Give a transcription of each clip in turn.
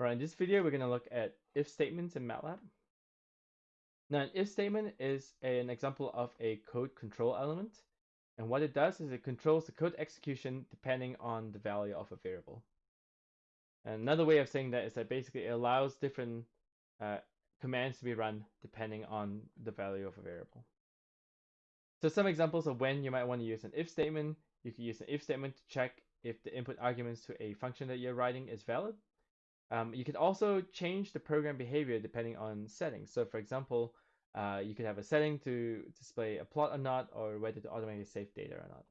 Alright, in this video, we're going to look at if statements in MATLAB. Now, an if statement is an example of a code control element. And what it does is it controls the code execution depending on the value of a variable. Another way of saying that is that basically it allows different uh, commands to be run depending on the value of a variable. So some examples of when you might want to use an if statement. You could use an if statement to check if the input arguments to a function that you're writing is valid. Um, you could also change the program behavior depending on settings. So for example, uh, you could have a setting to display a plot or not, or whether to automatically save data or not.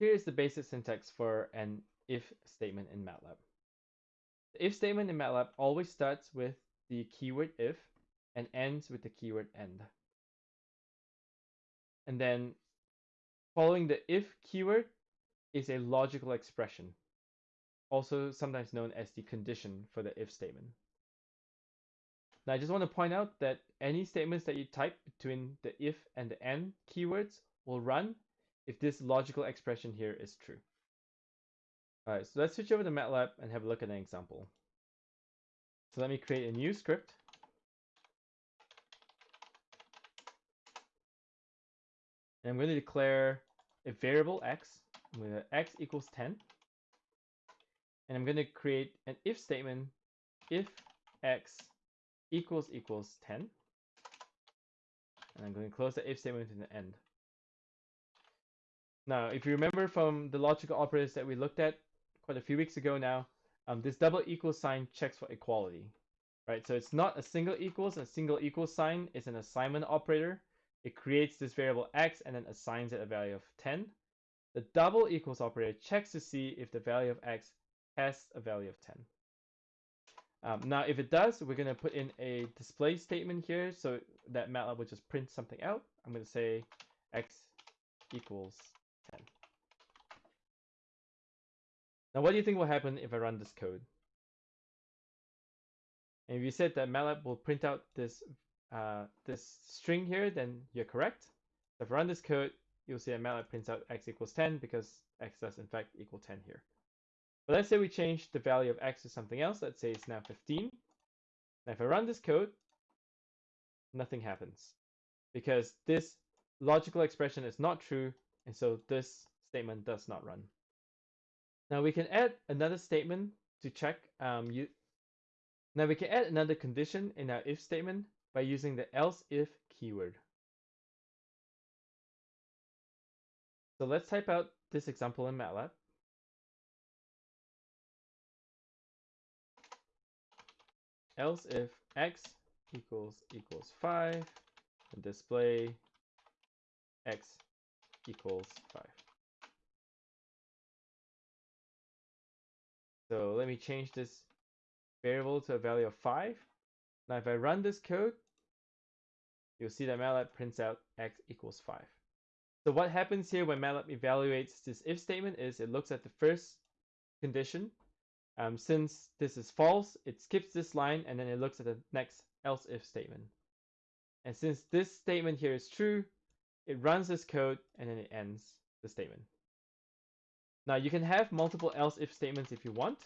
Here's the basic syntax for an if statement in MATLAB. The if statement in MATLAB always starts with the keyword if and ends with the keyword end. And then following the if keyword is a logical expression also sometimes known as the condition for the if statement. Now I just want to point out that any statements that you type between the if and the end keywords will run if this logical expression here is true. Alright, so let's switch over to MATLAB and have a look at an example. So let me create a new script. And I'm going to declare a variable x. To x equals 10 and I'm going to create an if statement if x equals equals 10 and I'm going to close the if statement in the end. Now, if you remember from the logical operators that we looked at quite a few weeks ago now, um, this double equal sign checks for equality, right? So it's not a single equals, a single equal sign is an assignment operator. It creates this variable x and then assigns it a value of 10. The double equals operator checks to see if the value of x has a value of 10. Um, now, if it does, we're going to put in a display statement here so that MATLAB will just print something out. I'm going to say x equals 10. Now, what do you think will happen if I run this code? And if you said that MATLAB will print out this uh, this string here, then you're correct. If I run this code, you'll see that MATLAB prints out x equals 10 because x does in fact equal 10 here. But let's say we change the value of x to something else. Let's say it's now 15. Now if I run this code, nothing happens because this logical expression is not true, and so this statement does not run. Now we can add another statement to check. Um, you, now we can add another condition in our if statement by using the else if keyword. So let's type out this example in MATLAB. Else if x equals equals 5 and display x equals 5. So let me change this variable to a value of 5. Now if I run this code, you'll see that MATLAB prints out x equals 5. So what happens here when MATLAB evaluates this if statement is it looks at the first condition um, since this is false, it skips this line and then it looks at the next else if statement. And since this statement here is true, it runs this code and then it ends the statement. Now you can have multiple else if statements if you want.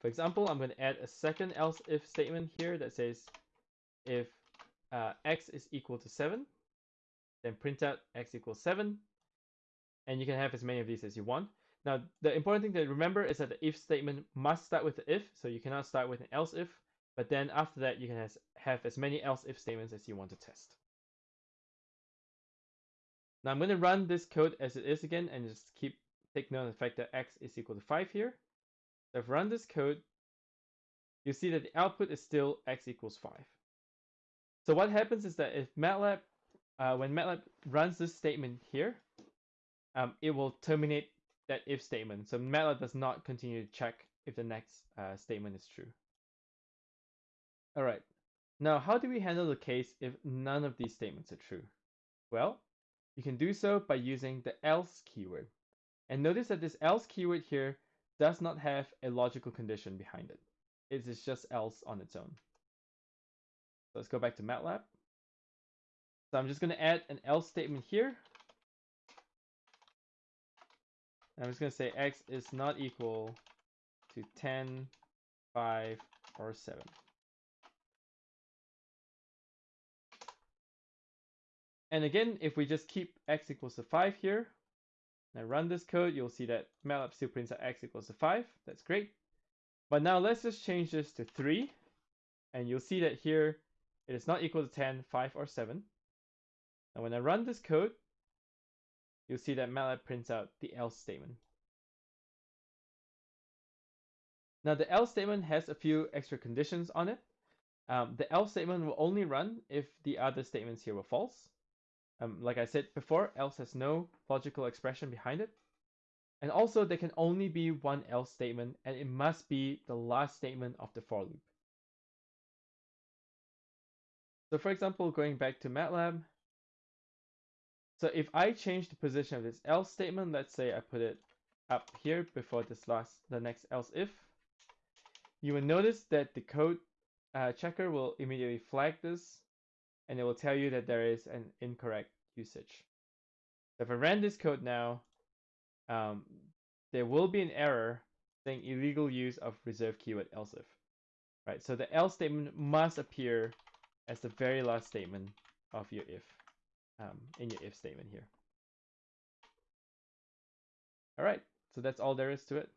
For example, I'm going to add a second else if statement here that says if uh, x is equal to 7, then print out x equals 7, and you can have as many of these as you want. Now, the important thing to remember is that the if statement must start with the if, so you cannot start with an else if, but then after that, you can has, have as many else if statements as you want to test. Now I'm going to run this code as it is again and just keep take note of the fact that x is equal to 5 here. So if I run this code, you see that the output is still x equals 5. So what happens is that if MATLAB, uh, when MATLAB runs this statement here, um, it will terminate that if statement. So MATLAB does not continue to check if the next uh, statement is true. All right. Now, how do we handle the case if none of these statements are true? Well, you can do so by using the else keyword. And notice that this else keyword here does not have a logical condition behind it. It is just else on its own. Let's go back to MATLAB. So I'm just going to add an else statement here I'm just going to say x is not equal to 10, 5, or 7. And again, if we just keep x equals to 5 here, and I run this code, you'll see that MATLAB still prints out x equals to 5. That's great. But now let's just change this to 3. And you'll see that here it is not equal to 10, 5, or 7. And when I run this code, you'll see that MATLAB prints out the else statement. Now the else statement has a few extra conditions on it. Um, the else statement will only run if the other statements here were false. Um, like I said before, else has no logical expression behind it. And also there can only be one else statement and it must be the last statement of the for loop. So for example, going back to MATLAB, so if I change the position of this else statement, let's say I put it up here before this last, the next else if, you will notice that the code uh, checker will immediately flag this and it will tell you that there is an incorrect usage. If I ran this code now, um, there will be an error saying illegal use of reserved keyword else if. Right, so the else statement must appear as the very last statement of your if um, in your if statement here. All right, so that's all there is to it.